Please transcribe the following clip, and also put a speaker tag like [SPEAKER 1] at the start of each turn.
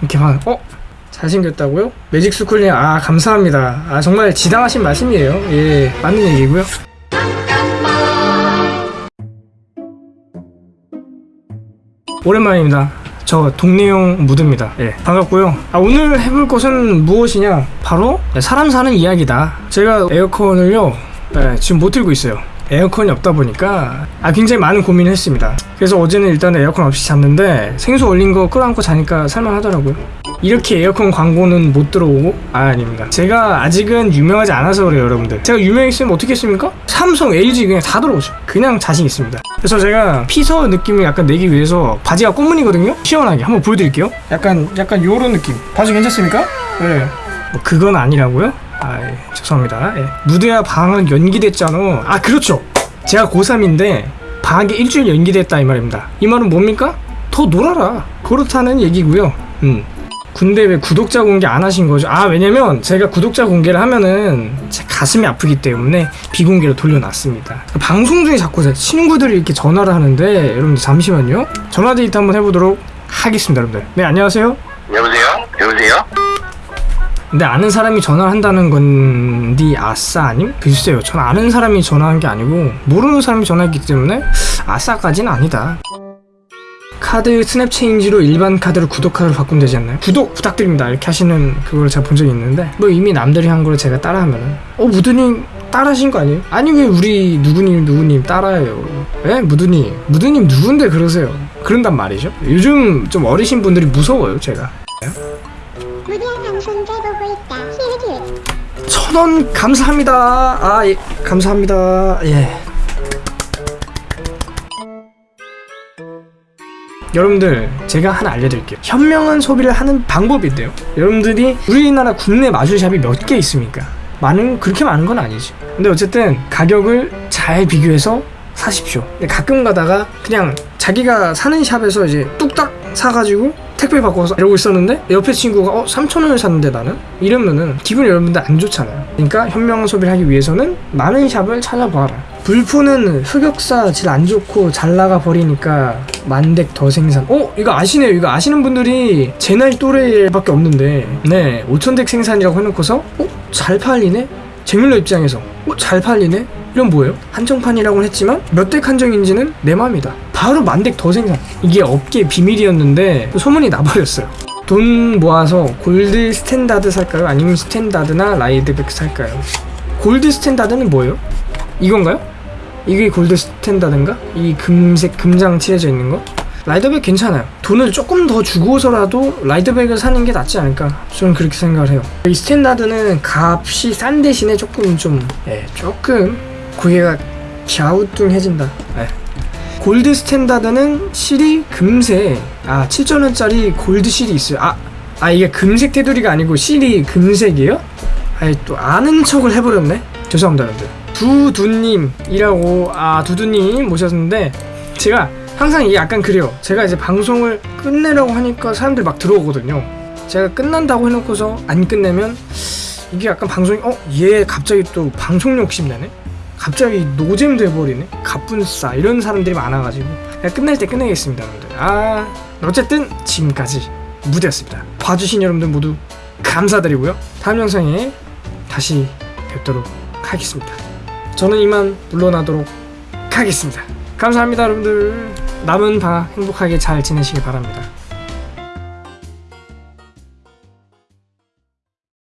[SPEAKER 1] 이렇게 막 어? 잘생겼다고요? 매직스쿨님 아 감사합니다. 아 정말 지당하신 말씀이에요. 예 맞는 얘기고요. 오랜만입니다. 저 동네용 무드입니다. 예 반갑고요. 아, 오늘 해볼 것은 무엇이냐? 바로 사람 사는 이야기다. 제가 에어컨을요 예, 지금 못 틀고 있어요 에어컨이 없다 보니까 아 굉장히 많은 고민을 했습니다. 그래서 어제는 일단 에어컨 없이 잤는데 생수 얼린 거 끌어안고 자니까 살만하더라고요. 이렇게 에어컨 광고는 못 들어오고? 아 아닙니다. 제가 아직은 유명하지 않아서 그래요 여러분들. 제가 유명했으면 어떻게 했습니까? 삼성, LG 그냥 다 들어오죠. 그냥 자신 있습니다. 그래서 제가 피서 느낌을 약간 내기 위해서 바지가 꽃무늬거든요? 시원하게 한번 보여드릴게요. 약간 약간 요런 느낌. 바지 괜찮습니까? 네. 뭐 그건 아니라고요? 아 예, 죄송합니다 예. 무대와 방학 연기됐잖아 아 그렇죠 제가 고3인데 방학이 일주일 연기됐다 이 말입니다 이 말은 뭡니까? 더 놀아라 그렇다는 얘기고요 음. 근데 왜 구독자 공개 안 하신 거죠? 아 왜냐면 제가 구독자 공개를 하면은 제 가슴이 아프기 때문에 비공개로 돌려놨습니다 방송 중에 자꾸 제 친구들이 이렇게 전화를 하는데 여러분들 잠시만요 전화 데이트 한번 해보도록 하겠습니다 여러분들 네 안녕하세요? 근데 아는 사람이 전화를 한다는 건디 아싸 아님? 글쎄요 전 아는 사람이 전화한 게 아니고 모르는 사람이 전화했기 때문에 아싸까지는 아니다 카드 스냅 체인지로 일반 카드로 구독 카드로 바꾸면 되지 않나요? 구독 부탁드립니다 이렇게 하시는 그걸 제가 본 적이 있는데 뭐 이미 남들이 한 거를 제가 따라하면은 어 무드님 따라하신 거 아니에요? 아니 왜 우리 누구님 누구님 따라해요 에? 무드님 무드님 누군데 그러세요 그런단 말이죠 요즘 좀 어리신 분들이 무서워요 제가
[SPEAKER 2] 무리한 방송 깨보고 있다. 실기.
[SPEAKER 1] 천원 감사합니다. 아, 예, 감사합니다. 예. 여러분들 제가 하나 알려드릴게요 현명한 소비를 하는 방법이 있대요 여러분들이 우리나라 국내 마술샵이 몇 개 있습니까 많은 그렇게 많은 건 아니지 근데 어쨌든 가격을 잘 비교해서 사십시오 가끔 가다가 그냥 자기가 사는 샵에서 이제 뚝딱 사가지고 택배 받고서 이러고 있었는데 옆에 친구가 어 3,000원을 샀는데 나는? 이러면은 기분이 여러분들 안 좋잖아요. 그러니까 현명한 소비를 하기 위해서는 많은 샵을 찾아봐라. 불포는 흑역사 질 안 좋고 잘 나가 버리니까 만 deck 더 생산. 어 이거 아시네요. 이거 아시는 분들이 제 나이 또래밖에 없는데. 네 5,000deck 생산이라고 해놓고서 어 잘 팔리네? 재물러 입장에서. 어, 잘 팔리네? 이건 뭐예요? 한정판이라고는 했지만 몇 deck 한정인지는 내 맘이다 바로 만 deck 더 생산 이게 업계 비밀이었는데 소문이 나버렸어요 돈 모아서 Gold Standard 살까요? 아니면 Standard나 Rider Back 살까요? Gold Standard는 뭐예요? 이건가요? 이게 Gold Standard인가? 이 금색 금장 칠해져 있는 거? Rider Back 괜찮아요. 돈을 조금 더 주고서라도 Rider Back을 사는 게 낫지 않을까? 저는 그렇게 생각을 해요. 이 Standard는 값이 싼 대신에 조금 좀, 예, 조금 고개가 갸우뚱해진다. 예. Gold Standard는 seal이 금색, 아, 7,000원짜리 gold seal이 있어요. 아, 아, 이게 금색 테두리가 아니고 실이 금색이에요? 아이, 또 아는 척을 해버렸네? 죄송합니다, 여러분들. 두두님이라고, 아, 두두님 모셨는데, 제가 항상 이게 약간 그래요. 제가 이제 방송을 끝내려고 하니까 사람들이 막 들어오거든요. 제가 끝난다고 해놓고서 안 끝내면 이게 약간 방송이 어? 얘 갑자기 또 방송 욕심내네? 갑자기 노잼 돼버리네? 갑분싸 이런 사람들이 많아가지고. 그냥 끝낼 때 끝내겠습니다 여러분들. 아 어쨌든 지금까지 무대였습니다. 봐주신 여러분들 모두 감사드리고요. 다음 영상에 다시 뵙도록 하겠습니다. 저는 이만 물러나도록 하겠습니다. 감사합니다 여러분들. 남은 방학 행복하게 잘 지내시길 바랍니다